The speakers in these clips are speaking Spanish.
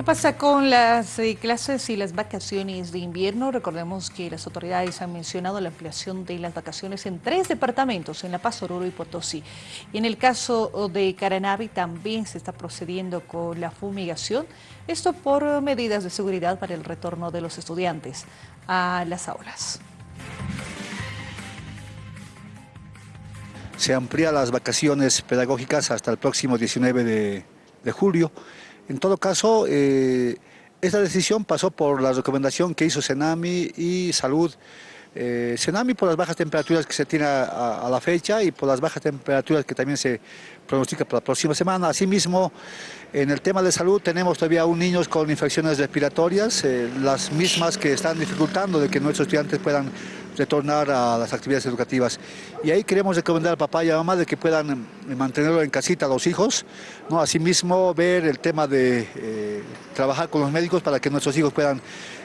¿Qué pasa con las eh, clases y las vacaciones de invierno? Recordemos que las autoridades han mencionado la ampliación de las vacaciones en tres departamentos, en La Paz, Oruro y Potosí. Y en el caso de Caranavi también se está procediendo con la fumigación, esto por medidas de seguridad para el retorno de los estudiantes a las aulas. Se amplía las vacaciones pedagógicas hasta el próximo 19 de julio. En todo caso, eh, esta decisión pasó por la recomendación que hizo Senami y Salud. Eh, Senami por las bajas temperaturas que se tiene a, la fecha y por las bajas temperaturas que también se pronostica para la próxima semana. Asimismo, en el tema de salud tenemos todavía aún niños con infecciones respiratorias, eh, las mismas que están dificultando de que nuestros estudiantes puedan retornar a las actividades educativas. Y ahí queremos recomendar al papá y a mamá de que puedan eh, mantenerlo en casita a los hijos, ¿no? asimismo ver el tema de eh, trabajar con los médicos para que nuestros hijos puedan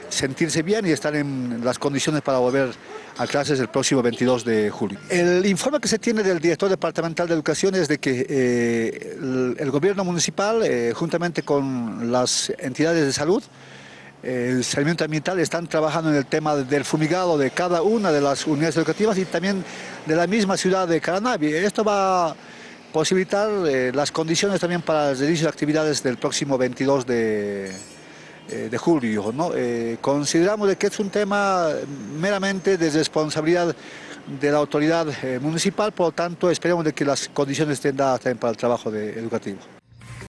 sentirse bien y estar en las condiciones para volver a clases el próximo 22 de julio. El informe que se tiene del director departamental de educación es de que eh, el, gobierno municipal, juntamente con las entidades de salud, el saneamiento ambiental están trabajando en el tema del fumigado de cada una de las unidades educativas y también de la misma ciudad de Caranavi. Esto va a posibilitar eh, las condiciones también para el inicio de actividades del próximo 22 de, eh, de julio. Eh, consideramos de que es un tema meramente de responsabilidad de la autoridad municipal, por lo tanto esperemos de que las condiciones estén dadas también para el trabajo educativo.